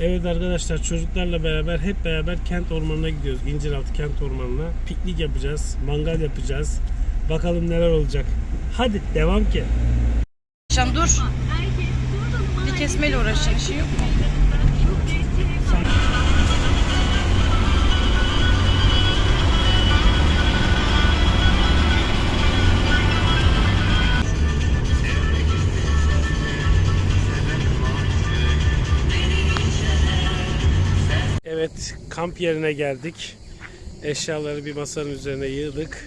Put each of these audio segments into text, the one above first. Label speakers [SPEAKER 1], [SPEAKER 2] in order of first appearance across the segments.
[SPEAKER 1] Evet arkadaşlar çocuklarla beraber hep beraber kent ormanına gidiyoruz. İnciraltı kent ormanına. Piknik yapacağız, mangal yapacağız. Bakalım neler olacak. Hadi devam ki.
[SPEAKER 2] Şam dur. Bir kesmeyle uğraşacak şey yok mu?
[SPEAKER 1] Evet kamp yerine geldik. Eşyaları bir masanın üzerine yığdık.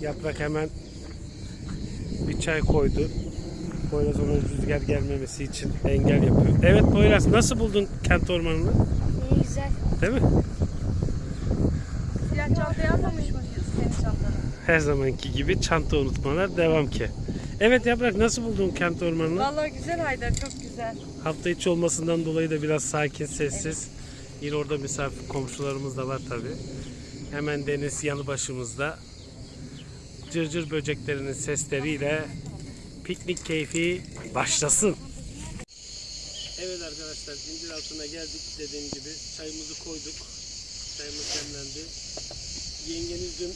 [SPEAKER 1] Yaprak hemen bir çay koydu. Poyraz ona rüzgar gelmemesi için engel yapıyor. Evet Poyraz nasıl buldun kent ormanını?
[SPEAKER 3] İyi güzel.
[SPEAKER 1] Değil mi?
[SPEAKER 2] Siyah çantayı almamış mıyız senin çantanı?
[SPEAKER 1] Her zamanki gibi çanta unutmalar devam ki. Evet Yaprak nasıl buldun kent ormanını?
[SPEAKER 2] Vallahi güzel Haydar çok güzel.
[SPEAKER 1] Hafta içi olmasından dolayı da biraz sakin, sessiz. Yine orada misafir komşularımız da var tabi. Hemen deniz yanı başımızda. Cırcır böceklerinin sesleriyle piknik keyfi başlasın. Evet arkadaşlar incir altına geldik dediğim gibi çayımızı koyduk. Çayımız demlendi. Yengeniz dün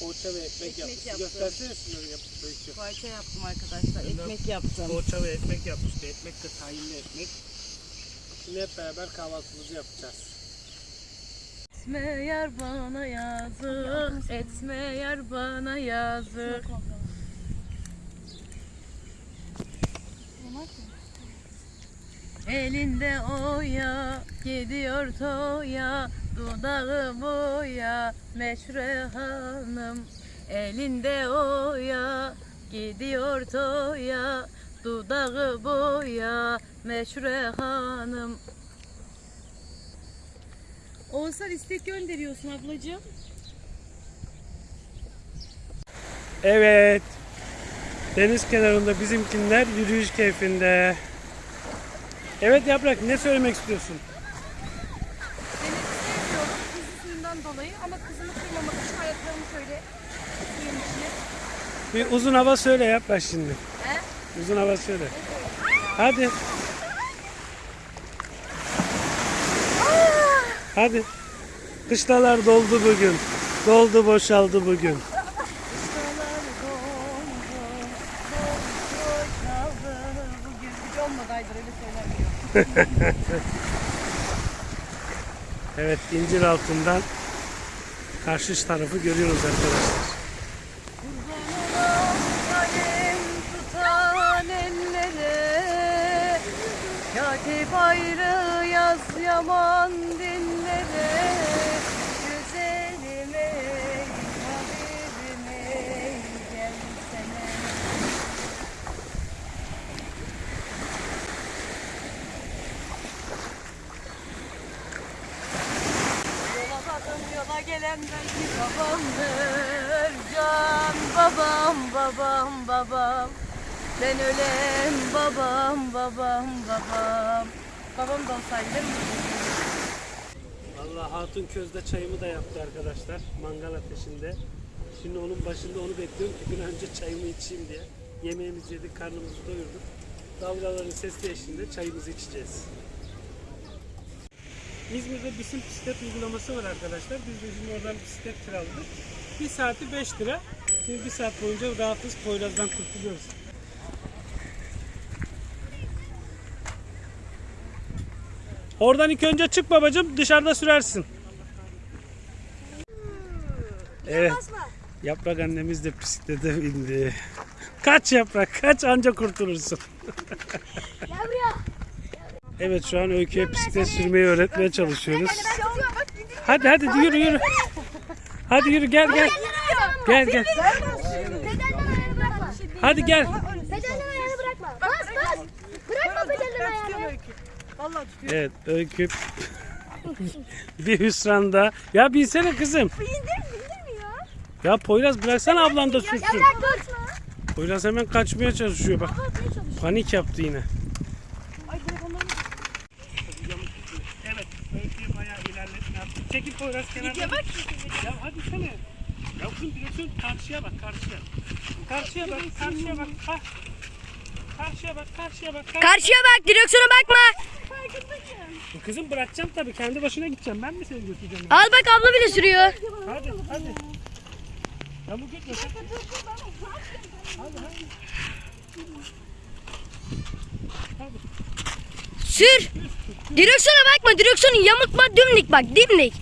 [SPEAKER 1] poğaça ve ekmek,
[SPEAKER 2] Ekmek
[SPEAKER 1] yapmıştı.
[SPEAKER 2] yaptı.
[SPEAKER 1] Göstersene şunları yaptığı.
[SPEAKER 2] Poğaça yaptım arkadaşlar. Ekmek yaptım.
[SPEAKER 1] Poğaça ve ekmek yapmıştı. Ekmek de tahinli ekmek. Şimdi hep beraber kahvaltımızı yapacağız.
[SPEAKER 2] Etme yar bana yazık, etme yar bana yazık. Elinde oya, gidiyor toya, dudağı boya, meşre hanım. Elinde oya, gidiyor toya, dudağı boya, meşre hanım. Oğuzhan istek gönderiyorsun ablacığım.
[SPEAKER 1] Evet. Deniz kenarında bizimkinler yürüyüş keyfinde. Evet Yaprak ne söylemek istiyorsun?
[SPEAKER 3] Denizi sevmiyorum suyundan dolayı ama kızımı kırmamak için ayaklarımı şöyle suyun içine.
[SPEAKER 1] Bir uzun hava söyle Yaprak şimdi.
[SPEAKER 3] He?
[SPEAKER 1] Uzun hava söyle. Hadi. Hadi. Kışlalar doldu bugün. Doldu boşaldı bugün. Evet incir altından karşı tarafı görüyoruz arkadaşlar.
[SPEAKER 2] Katip ayrı yaz yaman dillere Güzelime, habibime gelsene Yola bakın yola gelen belki babamdır. Can babam babam babam. Ben ölen babam babam babam Babam da olsaydı değil mi?
[SPEAKER 1] Allah Hatun közde çayımı da yaptı arkadaşlar. Mangal ateşinde. Şimdi onun başında onu bekliyorum ki an önce çayımı içeyim diye. Yemeğimizi yedik, karnımızı doyurduk. Dalgaların sesi eşliğinde çayımızı içeceğiz. İzmir'de bisim bisiklet uygulaması var arkadaşlar. Biz de şimdi oradan bisiklet kiraladık. Bir saati 5 lira. Şimdi bir saat boyunca rahatız. Poyraz'dan kurtuluyoruz. Oradan ilk önce çık babacığım dışarıda sürersin. Evet. Yaprak annemiz de bisiklete bindi. Kaç yaprak kaç anca kurtulursun. Evet şu an Öykü'ye bisiklet sürmeyi öğretmeye çalışıyoruz. Hadi hadi yürü yürü. Hadi yürü gel gel. Gel gel. Hadi gel.
[SPEAKER 3] Pedalden ayağını bırakma. Bas bas. Bırakma pedalden ayağını.
[SPEAKER 2] Vallahi tutuyor.
[SPEAKER 1] Evet Öykü bir hüsranda. Ya binsene kızım.
[SPEAKER 3] Bindir bindirmiyor.
[SPEAKER 1] Ya Poyraz bıraksana ablan da
[SPEAKER 3] Ya
[SPEAKER 1] sürsün.
[SPEAKER 3] bırak dur.
[SPEAKER 1] Poyraz hemen kaçmaya çalışıyor bak. Panik yaptı yine.
[SPEAKER 2] Ay
[SPEAKER 1] Evet, öyküyü bayağı ilerletme yaptık. Çekil Poyraz kenarda.
[SPEAKER 2] Ya bak.
[SPEAKER 1] Ya hadi sene. Ya kızım direksiyon karşıya bak, karşıya. Karşıya bak, karşıya bak. Ha. Karşıya bak, karşıya bak. Karşıya.
[SPEAKER 3] Karşıya bak direksiyona bakma.
[SPEAKER 1] Kızım bırakacağım tabii. Kendi başına gideceğim. Ben mi seni götüreceğim?
[SPEAKER 4] Al bak abla bile sürüyor.
[SPEAKER 1] Hadi hadi. Yamuk gitme. sen. Hadi hadi.
[SPEAKER 4] Sür. Direksiyona bakma. Direksiyonu yamultma. Dimdik bak. Dimdik.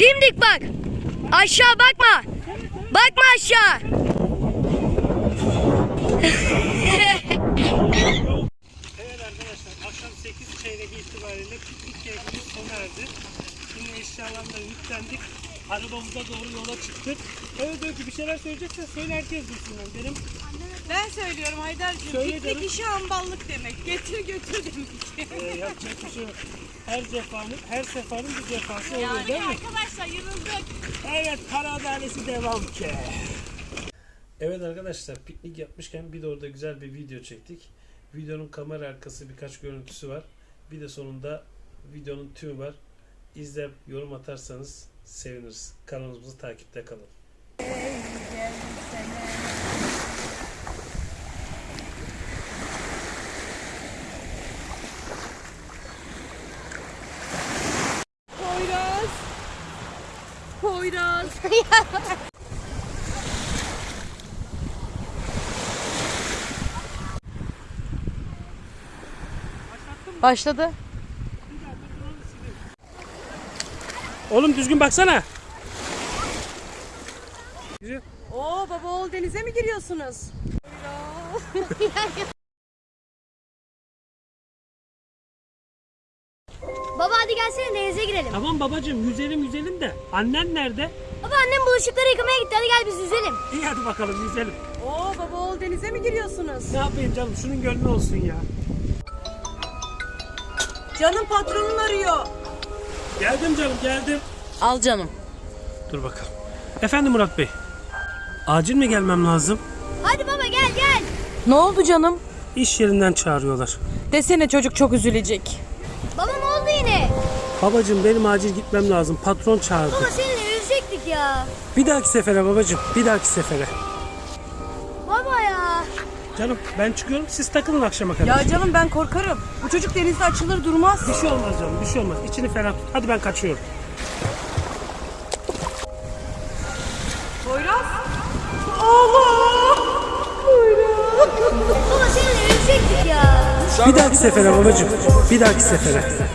[SPEAKER 4] Dimdik bak. Aşağı bakma. Bakma aşağı.
[SPEAKER 1] Evet arkadaşlar akşam 8 çeyrek itibariyle piknik keyfimiz sona erdi. Şimdi eşyalarla yüklendik. Arabamıza doğru yola çıktık. Evet Öykü bir şeyler söyleyeceksen söyle herkes duysun benim.
[SPEAKER 2] Ben söylüyorum Haydar'cığım.
[SPEAKER 1] Söyle
[SPEAKER 2] Piknik
[SPEAKER 1] canım.
[SPEAKER 2] işi hamballık demek. Getir götür demek.
[SPEAKER 1] Ee, yapacak bir şey yok. Her cefanın, her sefanın bir cefası oluyor
[SPEAKER 2] Yani
[SPEAKER 1] değil mi?
[SPEAKER 2] arkadaşlar yılıldık.
[SPEAKER 1] Evet para adalesi devam ki. Evet arkadaşlar piknik yapmışken bir de orada güzel bir video çektik. Videonun kamera arkası birkaç görüntüsü var. Bir de sonunda videonun tümü var. İzler yorum atarsanız seviniriz. Kanalımızı takipte kalın.
[SPEAKER 2] Poyraz. Poyraz.
[SPEAKER 4] Başladı.
[SPEAKER 1] Oğlum düzgün baksana.
[SPEAKER 2] Oo baba oğul denize mi giriyorsunuz?
[SPEAKER 5] Baba hadi gelsene denize girelim.
[SPEAKER 1] Tamam babacığım yüzelim yüzelim de annen nerede?
[SPEAKER 5] Baba annem bulaşıkları yıkamaya gitti. Hadi gel biz yüzelim.
[SPEAKER 1] İyi hadi bakalım yüzelim.
[SPEAKER 2] Oo baba oğul denize mi giriyorsunuz?
[SPEAKER 1] Ne yapayım canım şunun gönlü olsun ya.
[SPEAKER 2] Canım patronun arıyor.
[SPEAKER 1] Geldim canım geldim.
[SPEAKER 4] Al canım.
[SPEAKER 1] Dur bakalım. Efendim Murat Bey. Acil mi gelmem lazım?
[SPEAKER 5] Hadi baba gel gel.
[SPEAKER 4] Ne oldu canım?
[SPEAKER 1] İş yerinden çağırıyorlar.
[SPEAKER 4] Desene çocuk çok üzülecek.
[SPEAKER 5] Baba ne oldu yine?
[SPEAKER 1] Babacığım benim acil gitmem lazım. Patron çağırdı.
[SPEAKER 5] Baba seninle yüzecektik ya.
[SPEAKER 1] Bir dahaki sefere babacığım. Bir dahaki sefere. Canım ben çıkıyorum. Siz takılın akşama kadar.
[SPEAKER 2] Ya canım ben korkarım. Bu çocuk denizde açılır durmaz.
[SPEAKER 1] Bir şey olmaz canım. Bir şey olmaz. İçini ferah tut. Hadi ben kaçıyorum.
[SPEAKER 2] Poyraz.
[SPEAKER 5] Baba seninle yüzecektik ya.
[SPEAKER 1] Bir dahaki sefere babacığım. Bir dahaki sefere.